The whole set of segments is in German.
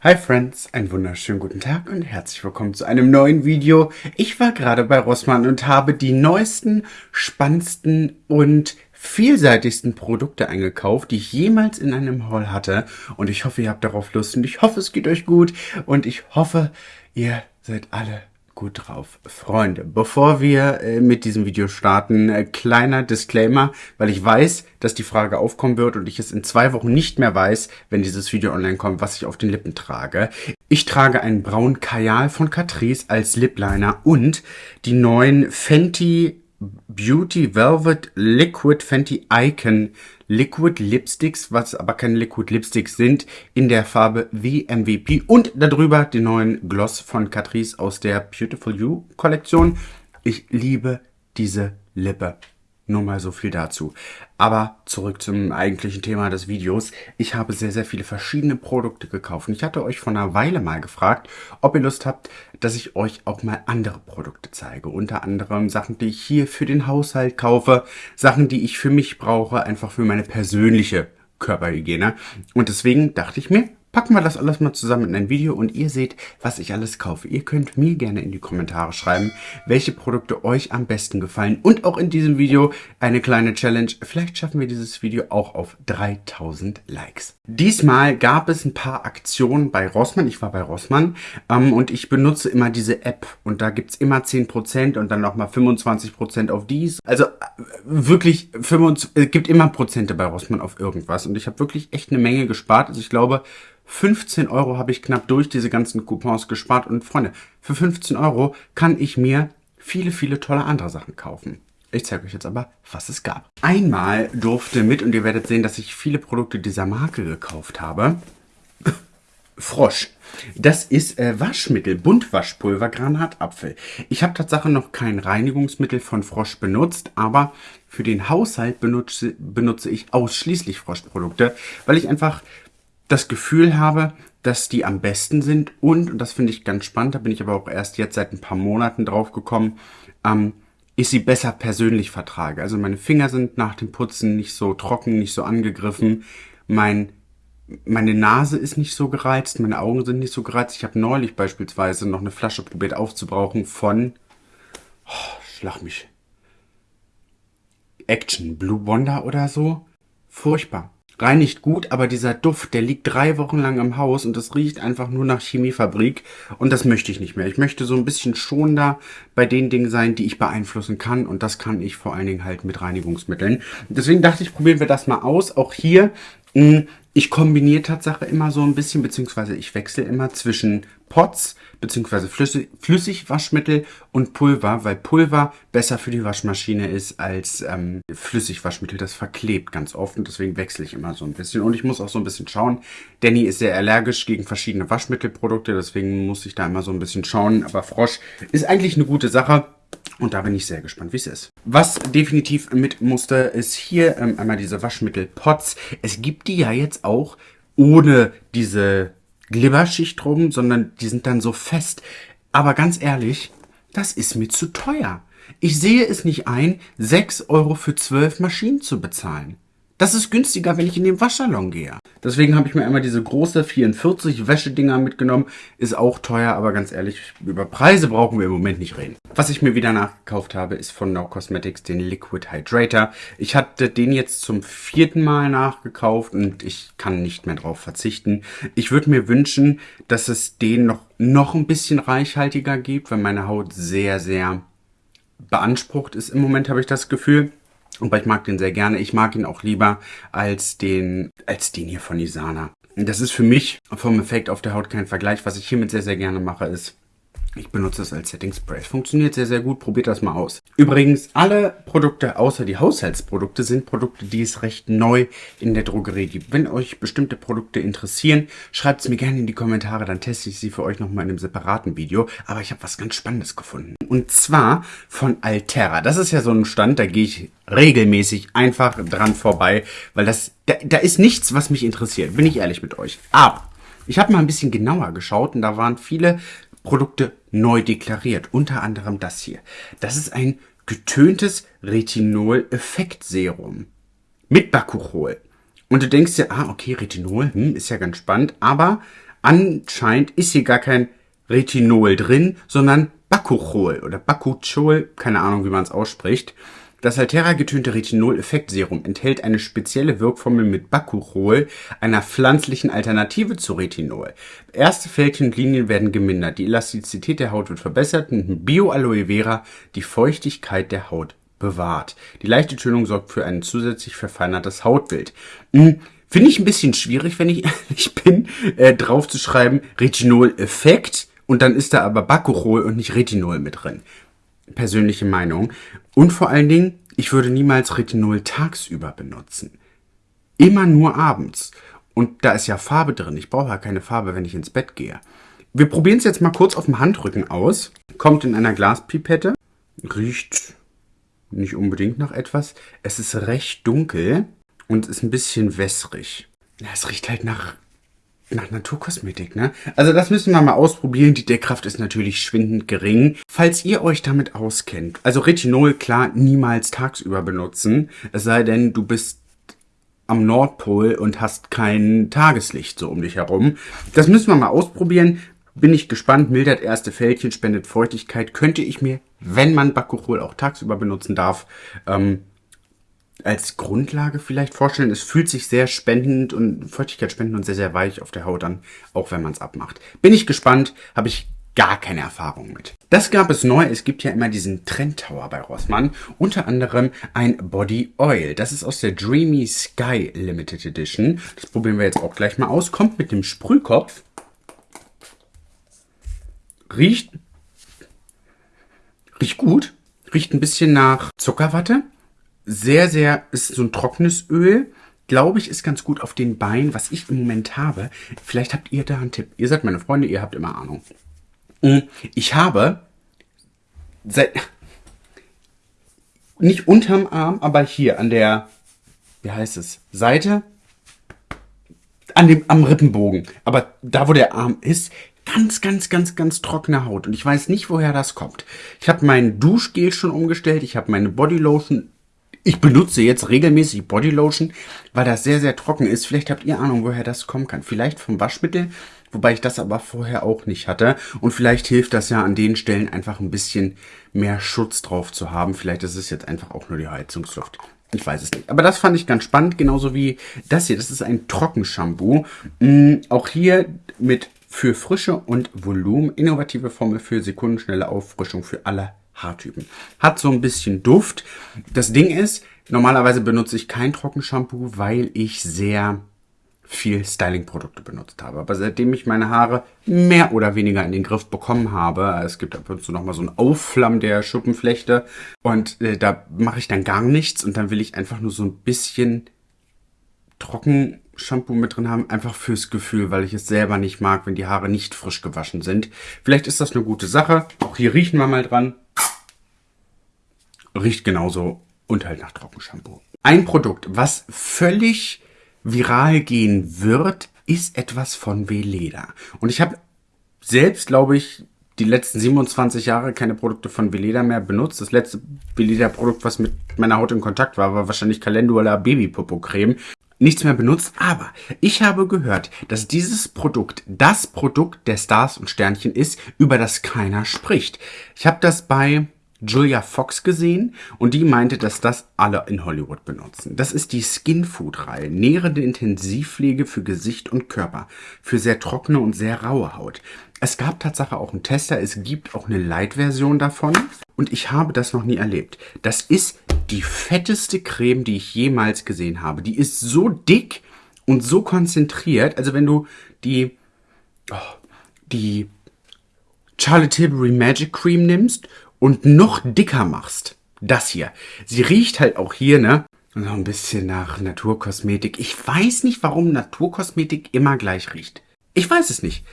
Hi Friends, einen wunderschönen guten Tag und herzlich willkommen zu einem neuen Video. Ich war gerade bei Rossmann und habe die neuesten, spannendsten und vielseitigsten Produkte eingekauft, die ich jemals in einem Haul hatte. Und ich hoffe, ihr habt darauf Lust und ich hoffe, es geht euch gut und ich hoffe, ihr seid alle gut drauf. Freunde, bevor wir äh, mit diesem Video starten, äh, kleiner Disclaimer, weil ich weiß, dass die Frage aufkommen wird und ich es in zwei Wochen nicht mehr weiß, wenn dieses Video online kommt, was ich auf den Lippen trage. Ich trage einen braunen Kajal von Catrice als Lipliner und die neuen Fenty Beauty Velvet Liquid Fenty Icon Liquid Lipsticks, was aber keine Liquid Lipsticks sind, in der Farbe VMVP und darüber den neuen Gloss von Catrice aus der Beautiful You Kollektion. Ich liebe diese Lippe. Nur mal so viel dazu. Aber zurück zum eigentlichen Thema des Videos. Ich habe sehr, sehr viele verschiedene Produkte gekauft. Ich hatte euch vor einer Weile mal gefragt, ob ihr Lust habt, dass ich euch auch mal andere Produkte zeige. Unter anderem Sachen, die ich hier für den Haushalt kaufe. Sachen, die ich für mich brauche, einfach für meine persönliche Körperhygiene. Und deswegen dachte ich mir, packen wir das alles mal zusammen in ein Video und ihr seht, was ich alles kaufe. Ihr könnt mir gerne in die Kommentare schreiben, welche Produkte euch am besten gefallen und auch in diesem Video eine kleine Challenge. Vielleicht schaffen wir dieses Video auch auf 3000 Likes. Diesmal gab es ein paar Aktionen bei Rossmann. Ich war bei Rossmann ähm, und ich benutze immer diese App und da gibt's immer 10% und dann nochmal 25% auf dies. Also äh, wirklich 25, es gibt immer Prozente bei Rossmann auf irgendwas und ich habe wirklich echt eine Menge gespart. Also ich glaube 15 Euro habe ich knapp durch diese ganzen Coupons gespart. Und Freunde, für 15 Euro kann ich mir viele, viele tolle andere Sachen kaufen. Ich zeige euch jetzt aber, was es gab. Einmal durfte mit, und ihr werdet sehen, dass ich viele Produkte dieser Marke gekauft habe, Frosch. Das ist äh, Waschmittel, Buntwaschpulver, Granatapfel. Ich habe tatsächlich noch kein Reinigungsmittel von Frosch benutzt, aber für den Haushalt benutze, benutze ich ausschließlich Froschprodukte, weil ich einfach das Gefühl habe, dass die am besten sind und, und das finde ich ganz spannend, da bin ich aber auch erst jetzt seit ein paar Monaten drauf gekommen, ähm, ich sie besser persönlich vertrage. Also meine Finger sind nach dem Putzen nicht so trocken, nicht so angegriffen. Mein, meine Nase ist nicht so gereizt, meine Augen sind nicht so gereizt. Ich habe neulich beispielsweise noch eine Flasche probiert aufzubrauchen von, oh, schlag mich, Action, Blue Wonder oder so. Furchtbar reinigt gut, aber dieser Duft, der liegt drei Wochen lang im Haus und das riecht einfach nur nach Chemiefabrik und das möchte ich nicht mehr. Ich möchte so ein bisschen schonender bei den Dingen sein, die ich beeinflussen kann und das kann ich vor allen Dingen halt mit Reinigungsmitteln. Deswegen dachte ich, probieren wir das mal aus. Auch hier hm, ich kombiniere Tatsache immer so ein bisschen, beziehungsweise ich wechsle immer zwischen Pots, beziehungsweise Flüssig, Flüssigwaschmittel und Pulver, weil Pulver besser für die Waschmaschine ist als ähm, Flüssigwaschmittel. Das verklebt ganz oft und deswegen wechsle ich immer so ein bisschen. Und ich muss auch so ein bisschen schauen. Danny ist sehr allergisch gegen verschiedene Waschmittelprodukte, deswegen muss ich da immer so ein bisschen schauen. Aber Frosch ist eigentlich eine gute Sache. Und da bin ich sehr gespannt, wie es ist. Was definitiv mit musste, ist hier ähm, einmal diese Waschmittelpots. Es gibt die ja jetzt auch ohne diese Glibberschicht drum, sondern die sind dann so fest. Aber ganz ehrlich, das ist mir zu teuer. Ich sehe es nicht ein, 6 Euro für 12 Maschinen zu bezahlen. Das ist günstiger, wenn ich in den Waschsalon gehe. Deswegen habe ich mir einmal diese große 44 Wäschedinger mitgenommen. Ist auch teuer, aber ganz ehrlich, über Preise brauchen wir im Moment nicht reden. Was ich mir wieder nachgekauft habe, ist von No Cosmetics den Liquid Hydrator. Ich hatte den jetzt zum vierten Mal nachgekauft und ich kann nicht mehr drauf verzichten. Ich würde mir wünschen, dass es den noch, noch ein bisschen reichhaltiger gibt, weil meine Haut sehr, sehr beansprucht ist im Moment, habe ich das Gefühl. Aber ich mag den sehr gerne. Ich mag ihn auch lieber als den, als den hier von Isana. Das ist für mich vom Effekt auf der Haut kein Vergleich. Was ich hiermit sehr, sehr gerne mache, ist ich benutze es als Setting Spray. Funktioniert sehr, sehr gut. Probiert das mal aus. Übrigens, alle Produkte außer die Haushaltsprodukte sind Produkte, die es recht neu in der Drogerie gibt. Wenn euch bestimmte Produkte interessieren, schreibt es mir gerne in die Kommentare. Dann teste ich sie für euch nochmal in einem separaten Video. Aber ich habe was ganz Spannendes gefunden. Und zwar von Altera. Das ist ja so ein Stand, da gehe ich regelmäßig einfach dran vorbei, weil das, da, da ist nichts, was mich interessiert. Bin ich ehrlich mit euch. Aber ich habe mal ein bisschen genauer geschaut und da waren viele Produkte neu deklariert. Unter anderem das hier. Das ist ein getöntes Retinol-Effektserum mit Bakuchol. Und du denkst dir, ah, okay, Retinol, hm, ist ja ganz spannend, aber Anscheinend ist hier gar kein Retinol drin, sondern Bakuchol oder Bakuchol, keine Ahnung, wie man es ausspricht. Das Altera getönte Retinol-Effektserum enthält eine spezielle Wirkformel mit Bakuchol, einer pflanzlichen Alternative zu Retinol. Erste Fältchen und Linien werden gemindert, die Elastizität der Haut wird verbessert und Bio-Aloe Vera die Feuchtigkeit der Haut bewahrt. Die leichte Tönung sorgt für ein zusätzlich verfeinertes Hautbild. Hm, Finde ich ein bisschen schwierig, wenn ich ehrlich bin, äh, drauf zu schreiben Retinol-Effekt und dann ist da aber Bakuchol und nicht Retinol mit drin persönliche Meinung. Und vor allen Dingen, ich würde niemals Retinol tagsüber benutzen. Immer nur abends. Und da ist ja Farbe drin. Ich brauche ja keine Farbe, wenn ich ins Bett gehe. Wir probieren es jetzt mal kurz auf dem Handrücken aus. Kommt in einer Glaspipette. Riecht nicht unbedingt nach etwas. Es ist recht dunkel und ist ein bisschen wässrig. Ja, es riecht halt nach nach Naturkosmetik, ne? Also das müssen wir mal ausprobieren. Die Deckkraft ist natürlich schwindend gering. Falls ihr euch damit auskennt, also Retinol klar niemals tagsüber benutzen, es sei denn, du bist am Nordpol und hast kein Tageslicht so um dich herum. Das müssen wir mal ausprobieren. Bin ich gespannt, mildert erste Fältchen, spendet Feuchtigkeit. Könnte ich mir, wenn man Bakuchol auch tagsüber benutzen darf, ähm, als Grundlage vielleicht vorstellen. Es fühlt sich sehr spendend und Feuchtigkeitsspendend und sehr, sehr weich auf der Haut an, auch wenn man es abmacht. Bin ich gespannt, habe ich gar keine Erfahrung mit. Das gab es neu. Es gibt ja immer diesen Trend Tower bei Rossmann. Unter anderem ein Body Oil. Das ist aus der Dreamy Sky Limited Edition. Das probieren wir jetzt auch gleich mal aus. Kommt mit dem Sprühkopf. Riecht, riecht gut. Riecht ein bisschen nach Zuckerwatte sehr, sehr, ist so ein trockenes Öl. Glaube ich, ist ganz gut auf den Beinen, was ich im Moment habe. Vielleicht habt ihr da einen Tipp. Ihr seid meine Freunde, ihr habt immer Ahnung. Mm, ich habe seit, nicht unterm Arm, aber hier an der, wie heißt es, Seite, an dem, am Rippenbogen. Aber da, wo der Arm ist, ganz, ganz, ganz, ganz trockene Haut. Und ich weiß nicht, woher das kommt. Ich habe mein Duschgel schon umgestellt. Ich habe meine Bodylotion ich benutze jetzt regelmäßig Bodylotion, weil das sehr, sehr trocken ist. Vielleicht habt ihr Ahnung, woher das kommen kann. Vielleicht vom Waschmittel, wobei ich das aber vorher auch nicht hatte. Und vielleicht hilft das ja an den Stellen einfach ein bisschen mehr Schutz drauf zu haben. Vielleicht ist es jetzt einfach auch nur die Heizungsluft. Ich weiß es nicht. Aber das fand ich ganz spannend, genauso wie das hier. Das ist ein Trockenshampoo. Mhm, auch hier mit für Frische und Volumen. Innovative Formel für sekundenschnelle Auffrischung für alle Haartypen. Hat so ein bisschen Duft. Das Ding ist, normalerweise benutze ich kein Trockenshampoo, weil ich sehr viel Styling-Produkte benutzt habe. Aber seitdem ich meine Haare mehr oder weniger in den Griff bekommen habe, es gibt ab und zu nochmal so ein Aufflammen der Schuppenflechte und äh, da mache ich dann gar nichts und dann will ich einfach nur so ein bisschen Trockenshampoo mit drin haben, einfach fürs Gefühl, weil ich es selber nicht mag, wenn die Haare nicht frisch gewaschen sind. Vielleicht ist das eine gute Sache. Auch hier riechen wir mal dran. Riecht genauso und halt nach Trockenshampoo. Ein Produkt, was völlig viral gehen wird, ist etwas von Veleda. Und ich habe selbst, glaube ich, die letzten 27 Jahre keine Produkte von Veleda mehr benutzt. Das letzte Veleda-Produkt, was mit meiner Haut in Kontakt war, war wahrscheinlich Calendula Babypopo-Creme. Nichts mehr benutzt, aber ich habe gehört, dass dieses Produkt das Produkt der Stars und Sternchen ist, über das keiner spricht. Ich habe das bei Julia Fox gesehen und die meinte, dass das alle in Hollywood benutzen. Das ist die Skin Food Reihe, nährende Intensivpflege für Gesicht und Körper, für sehr trockene und sehr raue Haut. Es gab Tatsache auch einen Tester, es gibt auch eine Light-Version davon und ich habe das noch nie erlebt. Das ist die fetteste Creme, die ich jemals gesehen habe. Die ist so dick und so konzentriert, also wenn du die, oh, die Charlotte Tilbury Magic Cream nimmst und noch dicker machst, das hier. Sie riecht halt auch hier, ne? So ein bisschen nach Naturkosmetik. Ich weiß nicht, warum Naturkosmetik immer gleich riecht. Ich weiß es nicht.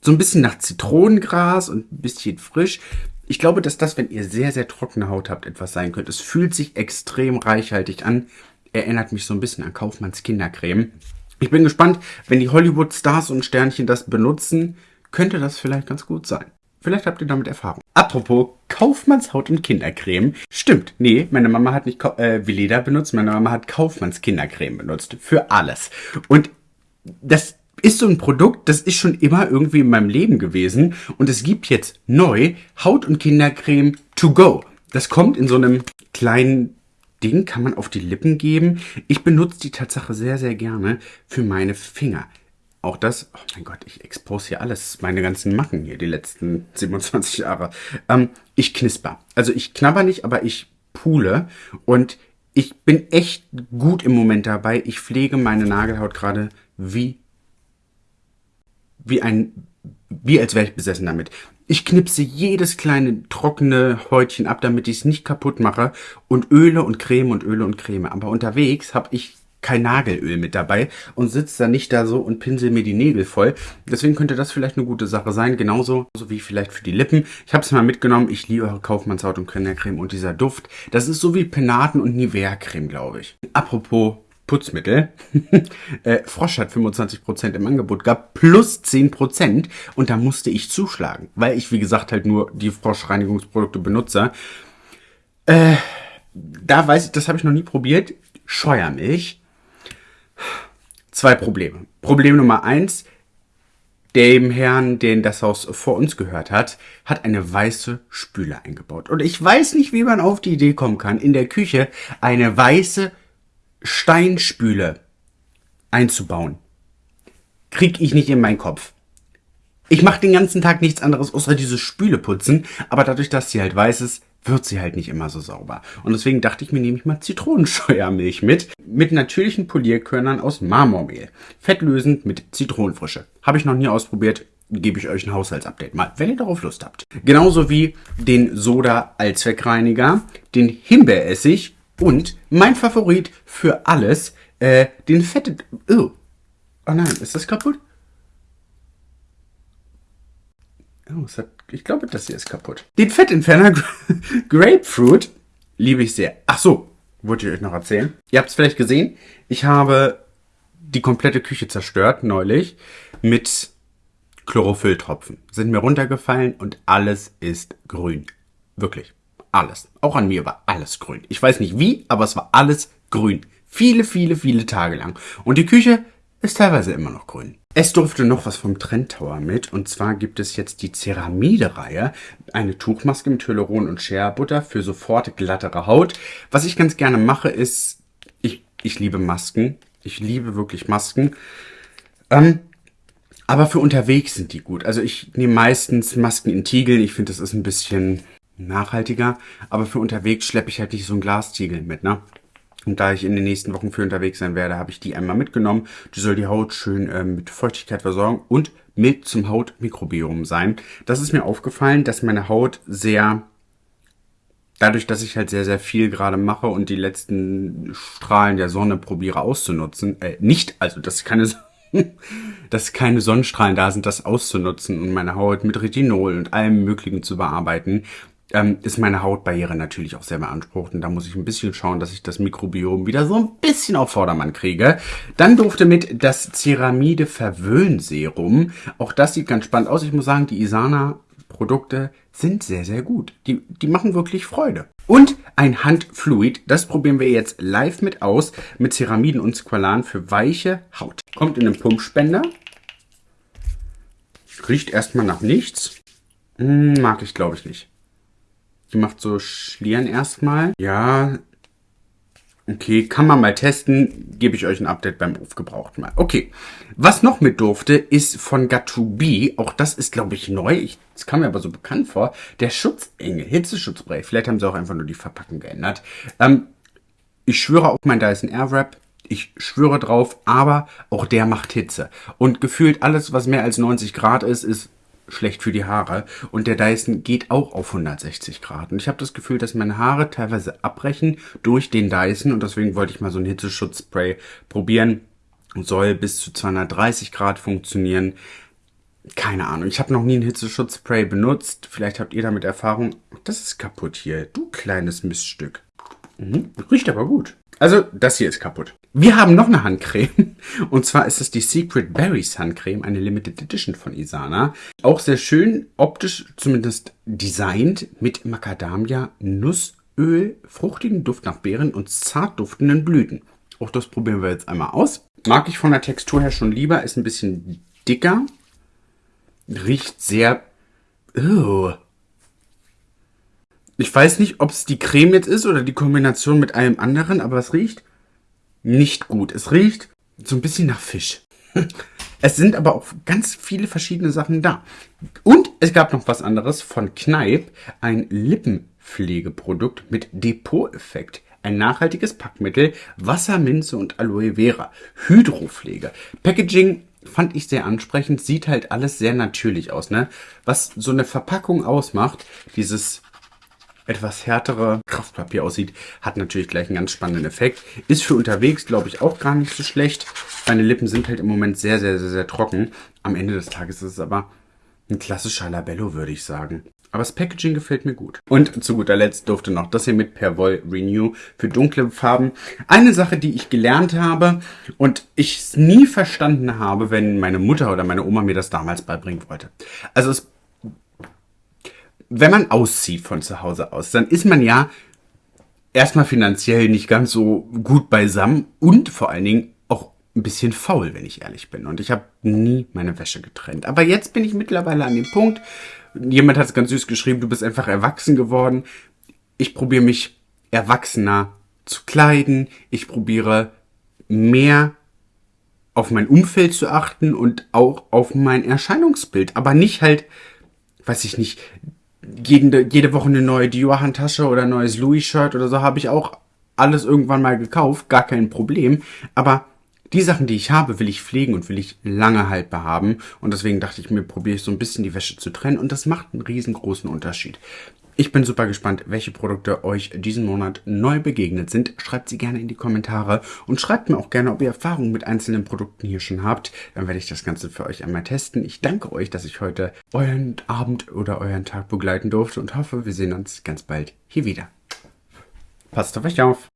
So ein bisschen nach Zitronengras und ein bisschen frisch. Ich glaube, dass das, wenn ihr sehr, sehr trockene Haut habt, etwas sein könnte. Es fühlt sich extrem reichhaltig an. Erinnert mich so ein bisschen an Kaufmanns Kindercreme. Ich bin gespannt, wenn die Hollywood-Stars und Sternchen das benutzen, könnte das vielleicht ganz gut sein. Vielleicht habt ihr damit Erfahrung. Apropos Kaufmanns Haut- und Kindercreme. Stimmt, nee, meine Mama hat nicht äh, Veleda benutzt, meine Mama hat Kaufmanns Kindercreme benutzt. Für alles. Und das ist so ein Produkt, das ist schon immer irgendwie in meinem Leben gewesen und es gibt jetzt neu Haut- und Kindercreme to go. Das kommt in so einem kleinen Ding, kann man auf die Lippen geben. Ich benutze die Tatsache sehr, sehr gerne für meine Finger. Auch das, oh mein Gott, ich expose hier alles, meine ganzen Macken hier, die letzten 27 Jahre. Ähm, ich knisper. Also ich knabber nicht, aber ich pule und ich bin echt gut im Moment dabei. Ich pflege meine Nagelhaut gerade wie, wie ein, wie als wäre ich besessen damit. Ich knipse jedes kleine trockene Häutchen ab, damit ich es nicht kaputt mache und Öle und Creme und Öle und Creme. Aber unterwegs habe ich kein Nagelöl mit dabei und sitzt dann nicht da so und pinsel mir die Nägel voll. Deswegen könnte das vielleicht eine gute Sache sein, genauso so wie vielleicht für die Lippen. Ich habe es mal mitgenommen, ich liebe Kaufmannshaut und Kindercreme und dieser Duft, das ist so wie Penaten und Nivea-Creme, glaube ich. Apropos Putzmittel. äh, Frosch hat 25% im Angebot gab plus 10% und da musste ich zuschlagen, weil ich wie gesagt halt nur die Froschreinigungsprodukte benutze. Äh, da weiß ich, das habe ich noch nie probiert. Scheuermilch zwei Probleme. Problem Nummer eins, dem Herrn, den das Haus vor uns gehört hat, hat eine weiße Spüle eingebaut. Und ich weiß nicht, wie man auf die Idee kommen kann, in der Küche eine weiße Steinspüle einzubauen. Krieg ich nicht in meinen Kopf. Ich mache den ganzen Tag nichts anderes, außer diese Spüle putzen, aber dadurch, dass sie halt weiß ist, wird sie halt nicht immer so sauber. Und deswegen dachte ich mir, nehme ich mal Zitronenscheuermilch mit, mit natürlichen Polierkörnern aus Marmormehl. Fettlösend mit Zitronenfrische. Habe ich noch nie ausprobiert, gebe ich euch ein Haushaltsupdate mal, wenn ihr darauf Lust habt. Genauso wie den Soda Allzweckreiniger, den Himbeeressig und mein Favorit für alles, äh, den Fette... Oh. oh nein, ist das kaputt? Oh, hat, ich glaube, das hier ist kaputt. Den Fettentferner Grapefruit liebe ich sehr. Ach so, wollte ich euch noch erzählen. Ihr habt es vielleicht gesehen. Ich habe die komplette Küche zerstört neulich mit Chlorophylltropfen. Sind mir runtergefallen und alles ist grün. Wirklich. Alles. Auch an mir war alles grün. Ich weiß nicht wie, aber es war alles grün. Viele, viele, viele Tage lang. Und die Küche ist teilweise immer noch grün. Es durfte noch was vom Trend Tower mit und zwar gibt es jetzt die Ceramide-Reihe, eine Tuchmaske mit Hyaluron und Shea Butter für sofort glattere Haut. Was ich ganz gerne mache ist, ich, ich liebe Masken, ich liebe wirklich Masken, ähm, aber für unterwegs sind die gut. Also ich nehme meistens Masken in Tiegeln, ich finde das ist ein bisschen nachhaltiger, aber für unterwegs schleppe ich halt nicht so ein Glastiegel mit, ne? Und da ich in den nächsten Wochen für unterwegs sein werde, habe ich die einmal mitgenommen. Die soll die Haut schön ähm, mit Feuchtigkeit versorgen und mild zum Hautmikrobiom sein. Das ist mir aufgefallen, dass meine Haut sehr, dadurch, dass ich halt sehr, sehr viel gerade mache und die letzten Strahlen der Sonne probiere auszunutzen, äh, nicht, also dass keine, dass keine Sonnenstrahlen da sind, das auszunutzen und meine Haut mit Retinol und allem Möglichen zu bearbeiten, ähm, ist meine Hautbarriere natürlich auch sehr beansprucht und da muss ich ein bisschen schauen, dass ich das Mikrobiom wieder so ein bisschen auf Vordermann kriege. Dann durfte mit das Ceramide Verwöhnserum. Auch das sieht ganz spannend aus. Ich muss sagen, die Isana Produkte sind sehr, sehr gut. Die, die machen wirklich Freude. Und ein Handfluid, das probieren wir jetzt live mit aus, mit Ceramiden und Squalan für weiche Haut. Kommt in einen Pumpspender. Riecht erstmal nach nichts. Hm, mag ich, glaube ich, nicht. Die macht so Schlieren erstmal. Ja, okay, kann man mal testen. Gebe ich euch ein Update beim Aufgebrauchten mal. Okay, was noch mit durfte, ist von Got2B. Auch das ist, glaube ich, neu. Ich, das kam mir aber so bekannt vor. Der Schutzengel, Hitzeschutzspray. Vielleicht haben sie auch einfach nur die Verpackung geändert. Ähm, ich schwöre auf mein Dyson Airwrap. Ich schwöre drauf, aber auch der macht Hitze. Und gefühlt alles, was mehr als 90 Grad ist, ist schlecht für die Haare. Und der Dyson geht auch auf 160 Grad. Und ich habe das Gefühl, dass meine Haare teilweise abbrechen durch den Dyson. Und deswegen wollte ich mal so ein Hitzeschutzspray probieren. Soll bis zu 230 Grad funktionieren. Keine Ahnung. Ich habe noch nie ein Hitzeschutzspray benutzt. Vielleicht habt ihr damit Erfahrung. Das ist kaputt hier. Du kleines Miststück. Mhm. Riecht aber gut. Also, das hier ist kaputt. Wir haben noch eine Handcreme. Und zwar ist es die Secret Berries Handcreme, eine Limited Edition von Isana. Auch sehr schön, optisch zumindest designt, mit Macadamia, Nussöl, fruchtigen Duft nach Beeren und zart duftenden Blüten. Auch das probieren wir jetzt einmal aus. Mag ich von der Textur her schon lieber. Ist ein bisschen dicker. Riecht sehr... Oh. Ich weiß nicht, ob es die Creme jetzt ist oder die Kombination mit allem anderen, aber es riecht nicht gut. Es riecht so ein bisschen nach Fisch. Es sind aber auch ganz viele verschiedene Sachen da. Und es gab noch was anderes von Kneipp, ein Lippenpflegeprodukt mit Depot-Effekt. Ein nachhaltiges Packmittel, Wasserminze und Aloe Vera. Hydropflege. Packaging fand ich sehr ansprechend. Sieht halt alles sehr natürlich aus, ne? Was so eine Verpackung ausmacht, dieses etwas härtere Kraftpapier aussieht, hat natürlich gleich einen ganz spannenden Effekt. Ist für unterwegs, glaube ich, auch gar nicht so schlecht. Meine Lippen sind halt im Moment sehr, sehr, sehr, sehr trocken. Am Ende des Tages ist es aber ein klassischer Labello, würde ich sagen. Aber das Packaging gefällt mir gut. Und zu guter Letzt durfte noch das hier mit Perwoll Renew für dunkle Farben. Eine Sache, die ich gelernt habe und ich es nie verstanden habe, wenn meine Mutter oder meine Oma mir das damals beibringen wollte. Also es wenn man auszieht von zu Hause aus, dann ist man ja erstmal finanziell nicht ganz so gut beisammen und vor allen Dingen auch ein bisschen faul, wenn ich ehrlich bin. Und ich habe nie meine Wäsche getrennt. Aber jetzt bin ich mittlerweile an dem Punkt, jemand hat es ganz süß geschrieben, du bist einfach erwachsen geworden. Ich probiere mich erwachsener zu kleiden. Ich probiere mehr auf mein Umfeld zu achten und auch auf mein Erscheinungsbild. Aber nicht halt, weiß ich nicht, jede, jede Woche eine neue Dior-Handtasche oder ein neues Louis-Shirt oder so habe ich auch alles irgendwann mal gekauft, gar kein Problem. Aber die Sachen, die ich habe, will ich pflegen und will ich lange haltbar haben. Und deswegen dachte ich mir, probiere ich so ein bisschen die Wäsche zu trennen. Und das macht einen riesengroßen Unterschied. Ich bin super gespannt, welche Produkte euch diesen Monat neu begegnet sind. Schreibt sie gerne in die Kommentare und schreibt mir auch gerne, ob ihr Erfahrungen mit einzelnen Produkten hier schon habt. Dann werde ich das Ganze für euch einmal testen. Ich danke euch, dass ich heute euren Abend oder euren Tag begleiten durfte und hoffe, wir sehen uns ganz bald hier wieder. Passt auf euch auf!